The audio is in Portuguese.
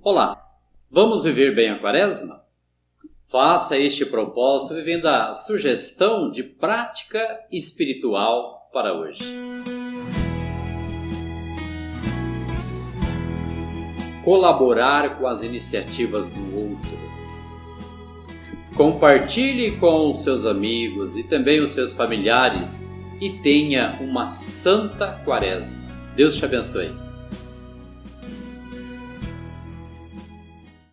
Olá, vamos viver bem a quaresma? Faça este propósito vivendo a sugestão de prática espiritual para hoje. Colaborar com as iniciativas do outro. Compartilhe com os seus amigos e também os seus familiares e tenha uma santa quaresma. Deus te abençoe.